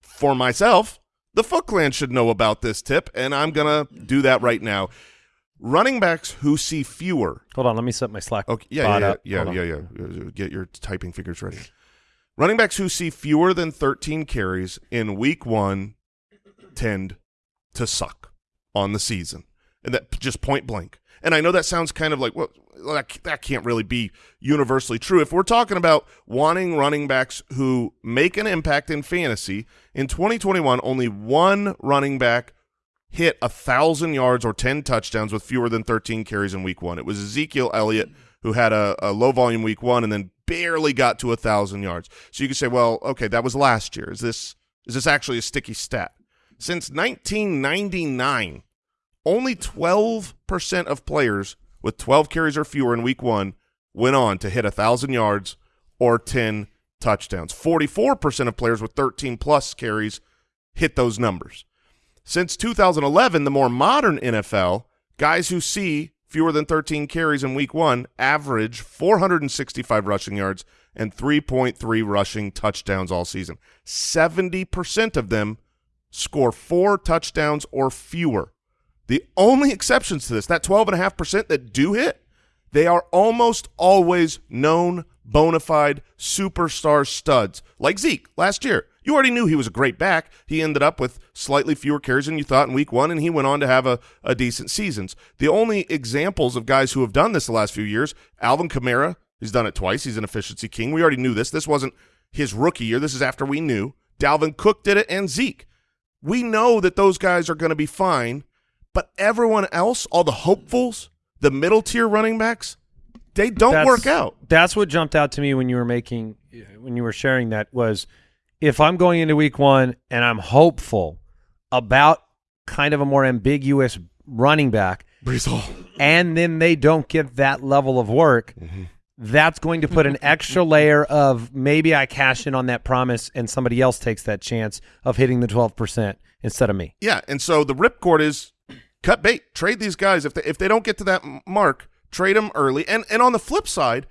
for myself, the Foot Clan should know about this tip, and I'm gonna do that right now. Running backs who see fewer Hold on, let me set my Slack Okay, yeah, bot yeah, up. yeah, yeah, yeah, yeah. Get your typing fingers ready. Running backs who see fewer than 13 carries in week one tend to suck on the season, and that just point blank. And I know that sounds kind of like well, that, can't really be universally true. If we're talking about wanting running backs who make an impact in fantasy, in 2021, only one running back hit a thousand yards or ten touchdowns with fewer than 13 carries in week one. It was Ezekiel Elliott who had a, a low volume week one and then barely got to a thousand yards. So you could say, well, okay, that was last year. Is this is this actually a sticky stat? Since 1999, only 12% of players with 12 carries or fewer in week one went on to hit a thousand yards or 10 touchdowns. 44% of players with 13 plus carries hit those numbers. Since 2011, the more modern NFL, guys who see fewer than 13 carries in week one average 465 rushing yards and 3.3 rushing touchdowns all season. 70% of them score four touchdowns or fewer. The only exceptions to this, that 12.5% that do hit, they are almost always known, bona fide superstar studs, like Zeke last year. You already knew he was a great back. He ended up with slightly fewer carries than you thought in week one, and he went on to have a, a decent seasons. The only examples of guys who have done this the last few years, Alvin Kamara, he's done it twice. He's an efficiency king. We already knew this. This wasn't his rookie year. This is after we knew. Dalvin Cook did it, and Zeke. We know that those guys are going to be fine, but everyone else, all the hopefuls, the middle tier running backs, they don't That's- work out. That's what jumped out to me when you were making when you were sharing that was if I'm going into week one and I'm hopeful about kind of a more ambiguous running back, Breece Hall. and then they don't get that level of work, mm-hmm. That's going to put an extra layer of maybe I cash in on that promise and somebody else takes that chance of hitting the 12% instead of me. Yeah, and so the ripcord is cut bait, trade these guys if they if they don't get to that mark, trade them early. And and on the flip side,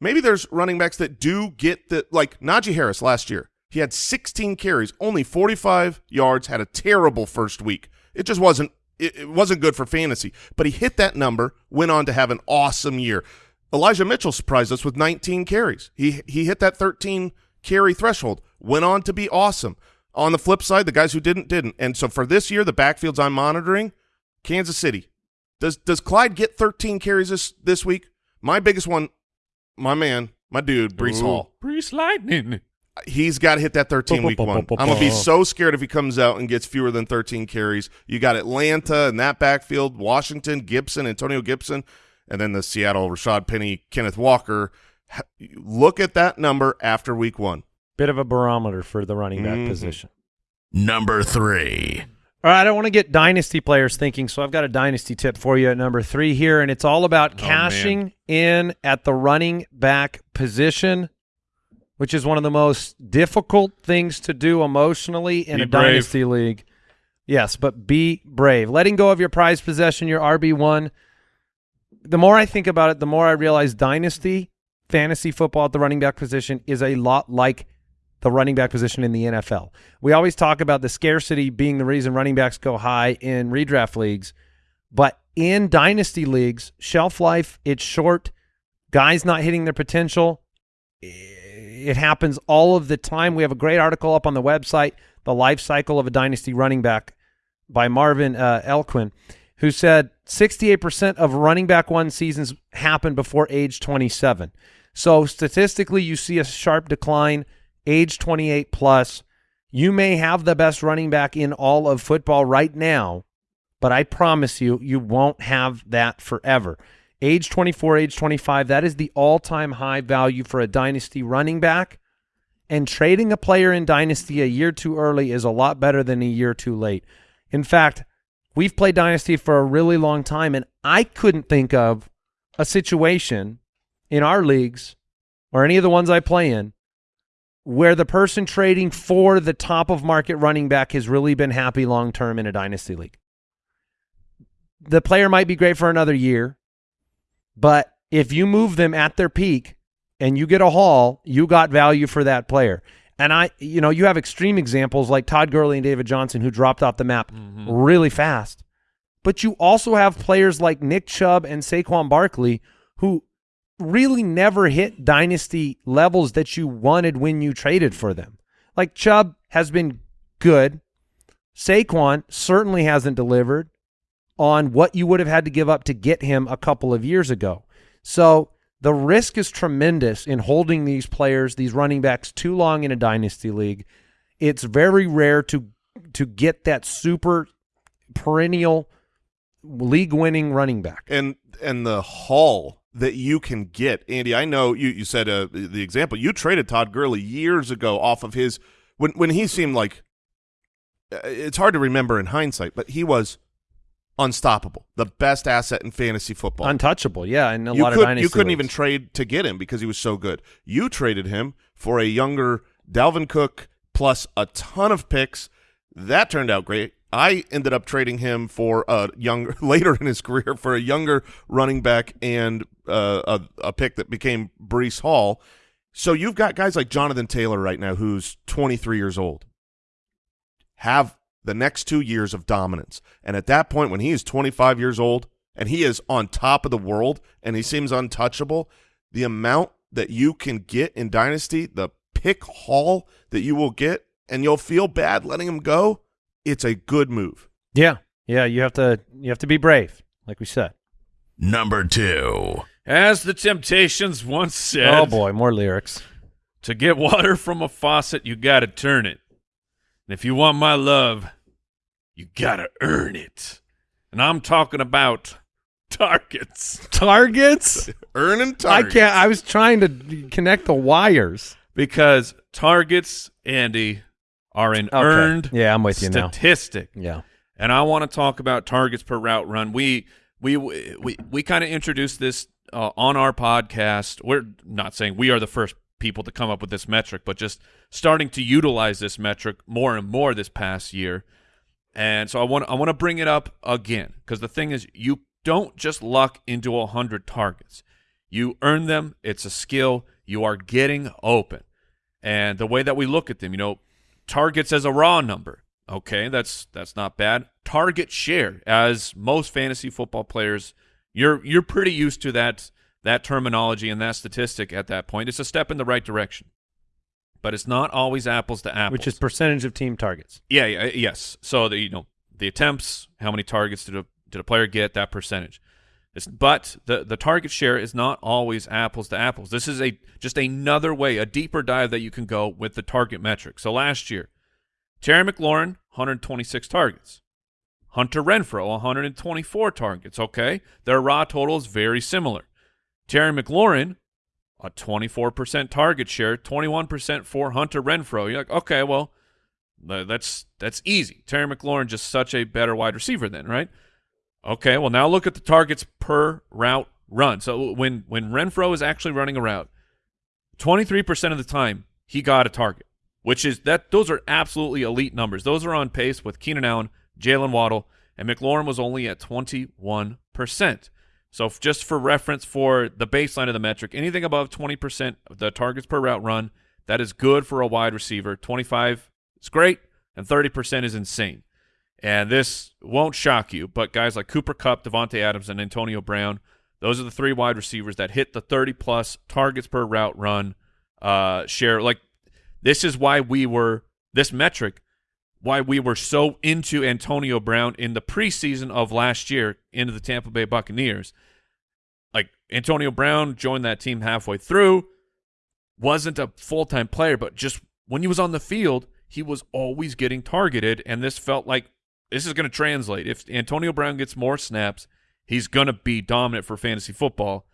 maybe there's running backs that do get the like Najee Harris last year. He had 16 carries, only 45 yards, had a terrible first week. It just wasn't it, it wasn't good for fantasy, but he hit that number, went on to have an awesome year. Elijah Mitchell surprised us with 19 carries. He he hit that 13 carry threshold, went on to be awesome. On the flip side, the guys who didn't didn't. And so for this year, the backfields I'm monitoring, Kansas City. Does does Clyde get 13 carries this this week? My biggest one, my man, my dude, Breece Hall. Breece Lightning. He's got to hit that 13 week one. I'm gonna be so scared if he comes out and gets fewer than 13 carries. You got Atlanta and that backfield, Washington, Gibson, Antonio Gibson, and then the Seattle Rashaad Penny, Kenneth Walker. Look at that number after week one. Bit of a barometer for the running back Mhm. position. Number three. All right, I don't want to get dynasty players thinking, so I've got a dynasty tip for you at number three here, and it's all about cashing in at the running back position, which is one of the most difficult things to do emotionally in Be a brave. dynasty league. Yes, but be brave. Letting go of your prized possession, your RB1. The more I think about it, the more I realize dynasty fantasy football at the running back position is a lot like the running back position in the NFL. We always talk about the scarcity being the reason running backs go high in redraft leagues, but in dynasty leagues, shelf life it's short. Guys not hitting their potential. It happens all of the time. We have a great article up on the website, "The Life Cycle of a Dynasty Running Back" by Marvin uh, Elequin, who said 68% of running back one seasons happen before age 27. So statistically, you see a sharp decline age 28 plus. You may have the best running back in all of football right now, but I promise you, you won't have that forever. Age 24, age 25, that is the all-time high value for a dynasty running back. And trading a player in dynasty a year too early is a lot better than a year too late. In fact, we've played dynasty for a really long time, and I couldn't think of a situation in our leagues or any of the ones I play in where the person trading for the top of market running back has really been happy long term in a dynasty league. The player might be great for another year, but if you move them at their peak and you get a haul, you got value for that player. And I, you know, you have extreme examples like Todd Gurley and David Johnson who dropped off the map mm-hmm. really fast. But you also have players like Nick Chubb and Saquon Barkley who really never hit dynasty levels that you wanted when you traded for them. Like Chubb has been good. Saquon certainly hasn't delivered on what you would have had to give up to get him a couple of years ago. So the risk is tremendous in holding these players, these running backs, too long in a dynasty league. It's very rare to to get that super perennial league winning running back. and and the haul that you can get, Andy. I know you you said uh, the example you traded Todd Gurley years ago off of his when when he seemed like uh, it's hard to remember in hindsight, but he was unstoppable, the best asset in fantasy football. Untouchable, yeah, and a you lot could of dynasty you couldn't leagues. even trade to get him because he was so good. You traded him for a younger Dalvin Cook plus a ton of picks. That turned out great. I ended up trading him for a younger later in his career for a younger running back and uh, a, a pick that became Breece Hall. So you've got guys like Jonathan Taylor right now, who's 23 years old, have the next two years of dominance. And at that point, when he is 25 years old and he is on top of the world and he seems untouchable, the amount that you can get in Dynasty, the pick haul that you will get, and you'll feel bad letting him go, it's a good move. Yeah, yeah. You have to you have to be brave, like we said. Number two. As the Temptations once oh, said, Oh boy, more lyrics. to get water from a faucet, you got to turn it. And if you want my love, you got to earn it. And I'm talking about targets. Targets? Earning targets. I can't. I was trying to connect the wires. Because targets, Andy, are an Okay. earned Yeah, I'm with you now. statistic. Yeah. and I want to talk about targets per route run. We we we we kind of introduced this uh, on our podcast. We're not saying we are the first people to come up with this metric, but just starting to utilize this metric more and more this past year. And so I want I want to bring it up again because the thing is, you don't just luck into a hundred targets. You earn them. It's a skill. You are getting open, and the way that we look at them, you know, targets as a raw number. Okay, that's that's not bad. target share, as most fantasy football players, you're you're pretty used to that that terminology and that statistic at that point. It's a step in the right direction, but it's not always apples to apples. which is percentage of team targets. Yeah, yeah, uh, yes. So the you know the attempts, how many targets did a did a player get? That percentage. It's, but the the target share is not always apples to apples. This is a just another way, a deeper dive that you can go with the target metric. So last year, Terry McLaurin, 126 targets. Hunter Renfrow, 124 targets. Okay, their raw total is very similar. Terry McLaurin, a 24% target share, 21% for Hunter Renfrow. You're like, okay, well, that's that's easy. Terry McLaurin just such a better wide receiver then, right? Okay, well now look at the targets per route run. So when when Renfrow is actually running a route, 23% of the time he got a target, which is that those are absolutely elite numbers. Those are on pace with Keenan Allen, Jaylen Waddle, and McLaurin was only at 21%. So just for reference for the baseline of the metric, anything above 20% of the targets per route run, that is good for a wide receiver. 25 is great, and 30% is insane. And this won't shock you, but guys like Cooper Kupp, Davante Adams, and Antonio Brown, those are the three wide receivers that hit the 30 plus targets per route run uh, share. Like this is why we were this metric, why we were so into Antonio Brown in the preseason of last year into the Tampa Bay Buccaneers. Like Antonio Brown joined that team halfway through, wasn't a full time player, but just when he was on the field, he was always getting targeted, and this felt like this is going to translate. If Antonio Brown gets more snaps, he's going to be dominant for fantasy football.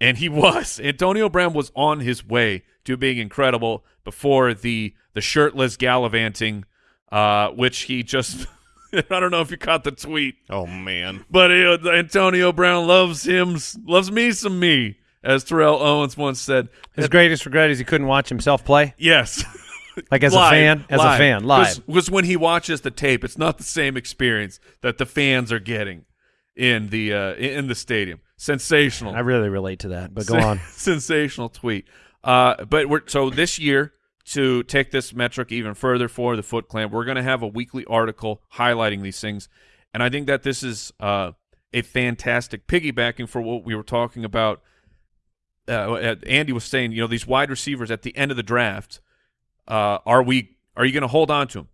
And he was. Antonio Brown was on his way to being incredible before the the shirtless gallivanting, uh, which he just. I don't know if you caught the tweet, Oh man. but uh, Antonio Brown loves him, loves me some me, as Terrell Owens once said. His greatest regret is he couldn't watch himself play. Yes. Like as Live, a fan, as live. a fan, live. Was, was when he watches the tape. It's not the same experience that the fans are getting in the uh, in the stadium. Sensational. I really relate to that. But go on. Sensational tweet. Uh, but we're so this year to take this metric even further for the Foot Clan, we're going to have a weekly article highlighting these things, and I think that this is uh, a fantastic piggybacking for what we were talking about. Uh, Andy was saying, you know, these wide receivers at the end of the draft, uh, are we are you going to hold on to them?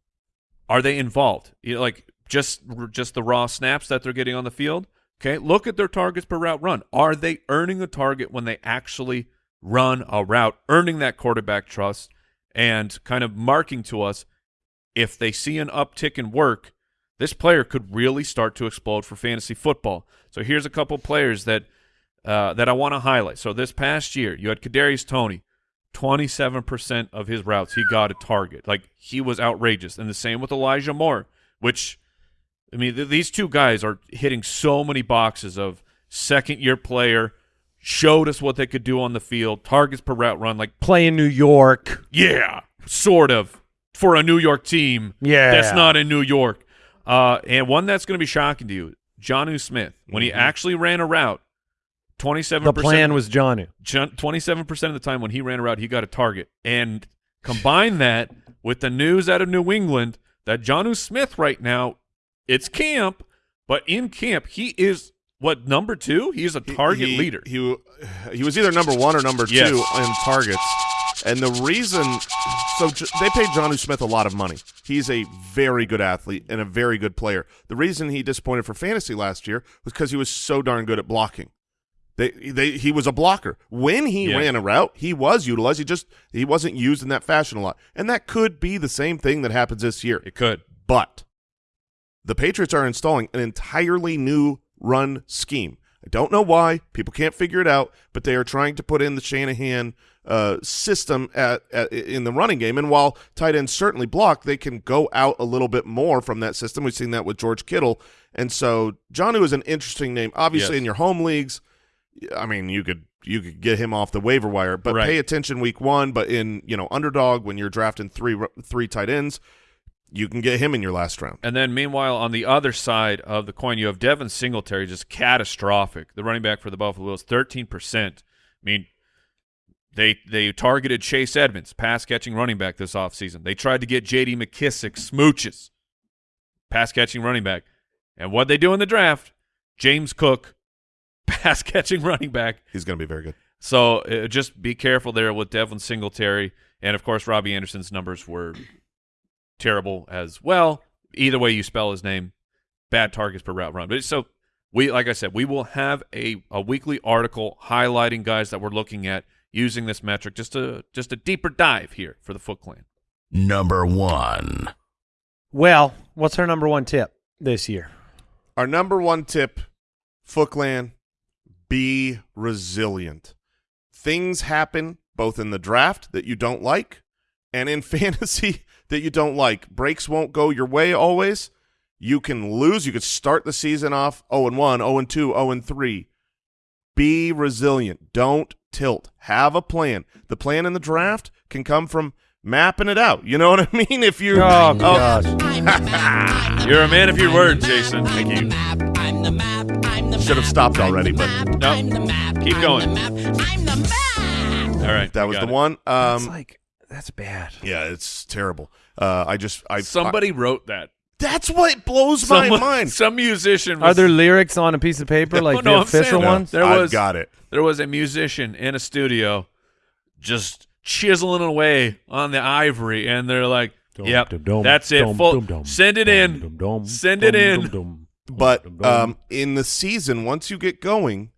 Are they involved? You know, like just just the raw snaps that they're getting on the field. Okay, look at their targets per route run. Are they earning a target when they actually run a route, earning that quarterback trust, and kind of marking to us if they see an uptick in work, this player could really start to explode for fantasy football. So here's a couple players that uh, that I want to highlight. So this past year, you had Kadarius Toney, 27% of his routes he got a target. Like he was outrageous, and the same with Elijah Moore, which I mean, th- these two guys are hitting so many boxes of second year player, showed us what they could do on the field, targets per route run. Like, Play in New York. yeah, sort of for a New York team. Yeah. That's not in New York. Uh, and one that's going to be shocking to you, Jonnu Smith, when he actually ran a route, 27%. The plan was Jonnu. Twenty-seven percent of the time when he ran a route, he got a target. And combine that with the news out of New England that Jonnu Smith right now, it's camp, but in camp he is what number two? He's a target he, leader. He he was either number one or number two in targets, and the reason so they paid Jonnu Smith a lot of money. He's a very good athlete and a very good player. The reason he disappointed for fantasy last year was because he was so darn good at blocking. They, they, he was a blocker. When he Yeah. ran a route, he was utilized. He just he wasn't used in that fashion a lot, and that could be the same thing that happens this year. it could. But the Patriots are installing an entirely new run scheme. I don't know why. People can't figure it out, but they are trying to put in the Shanahan uh, system at, at in the running game. And while tight ends certainly block, they can go out a little bit more from that system. We've seen that with George Kittle. And so Jonnu is an interesting name. Obviously, Yes. in your home leagues, I mean, you could you could get him off the waiver wire, but Right. pay attention week one. But in you know underdog when you're drafting three three tight ends, you can get him in your last round. And then meanwhile, on the other side of the coin, you have Devin Singletary, just catastrophic. The running back for the Buffalo Bills, thirteen percent. I mean, they they targeted Chase Edmonds, pass catching running back this offseason. They tried to get J.D. McKissic smooches. pass catching running back. And what they do in the draft, James Cook, pass catching running back. He's going to be very good. So uh, just be careful there with Devin Singletary. And of course, Robbie Anderson's numbers were terrible as well. Either way you spell his name, bad targets per route run. But so we, like I said, we will have a, a weekly article highlighting guys that we're looking at using this metric. Just a just a deeper dive here for the Foot Clan. Number one. Well, what's our number one tip this year? Our number one tip, Foot Clan, be resilient. Things happen both in the draft that you don't like and in fantasy that you don't like. Breaks won't go your way always. You can lose. You could start the season off 0-1, 0-2, 0-3. Be resilient. Don't tilt. Have a plan. The plan in the draft can come from mapping it out. You know what I mean? If you're, oh gosh, you're a man of your map. word, Jason. I'm Thank you. map. I'm the map. I'm the Should have stopped I'm already, the but- No. I'm the map. Keep I'm going. The map. I'm the map. All right, that was the it. one. That's Um, like that's bad. yeah, it's terrible. Uh, I just I Somebody wrote that. That's what blows my mind. Some musician. Was, Are there lyrics on a piece of paper No, like no, the I'm saying official that. ones? There I've was- got it. there was a musician in a studio just chiseling away on the ivory, and they're like, "Yep, that's it. Full, send it in. Send it in." But um, in the season, once you get going,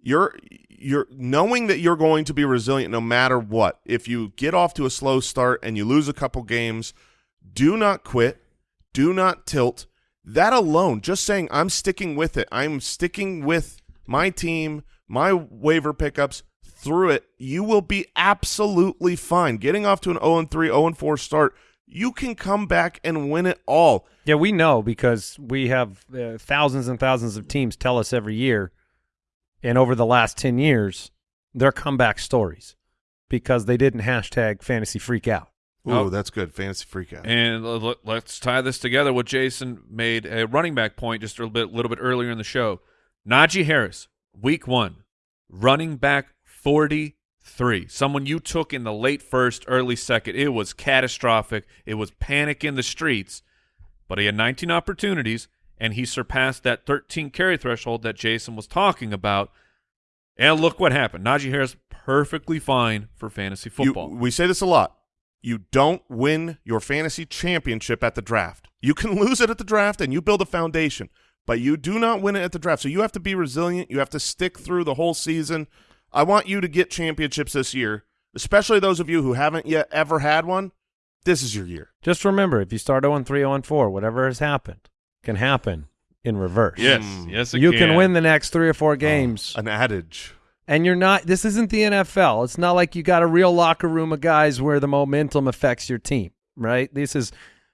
you're you're knowing that you're going to be resilient no matter what. If you get off to a slow start and you lose a couple games, do not quit. Do not tilt. That alone, just saying I'm sticking with it. I'm sticking with my team, my waiver pickups through it. You will be absolutely fine. Getting off to an 0 3, 0 4 start, you can come back and win it all. Yeah, we know because we have uh, thousands and thousands of teams tell us every year, and over the last ten years, their comeback stories because they didn't hashtag fantasy freak out. Ooh, Oh. that's good. Fantasy freak out. And l- l- let's tie this together. What Jason made a running back point just a little bit, little bit earlier in the show. Najee Harris, week one, running back forty-three. Someone you took in the late first, early second. It was catastrophic. It was panic in the streets. But he had 19 opportunities, and he surpassed that 13 carry threshold that Jason was talking about. And look what happened. Najee Harris perfectly fine for fantasy You- football. we say this a lot. You don't win your fantasy championship at the draft. You can lose it at the draft and you build a foundation, but you do not win it at the draft. So you have to be resilient. You have to stick through the whole season. I want you to get championships this year, especially those of you who haven't yet ever had one. This is your year. Just remember, if you start 0 3, 0 4, whatever has happened can happen in reverse. yes, Mm. yes, it you can win the next three or four games, An adage. and you're not. This isn't the NFL. It's not like you got a real locker room of guys where the momentum affects your team, right? This is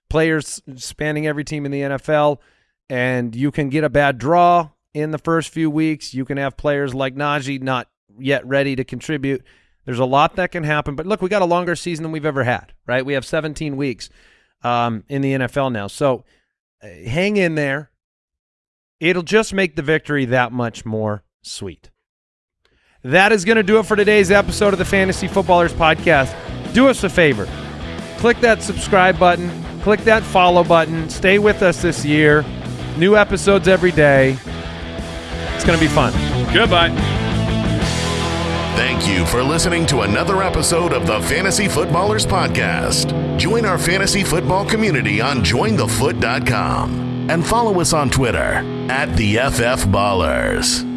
players spanning every team in the NFL, and you can get a bad draw in the first few weeks. You can have players like Najee not yet ready to contribute. There's a lot that can happen, but look, we got a longer season than we've ever had, right? We have 17 weeks um, in the NFL now, so uh, Eh, hang in there. It'll just make the victory that much more sweet. That is going to do it for today's episode of the Fantasy Footballers Podcast. Do us a favor. Click that subscribe button, click that follow button. Stay with us this year. New episodes every day. It's going to be fun. Goodbye. Thank you for listening to another episode of the Fantasy Footballers Podcast. Join our fantasy football community on jointhefoot.com and follow us on Twitter at the FF Ballers.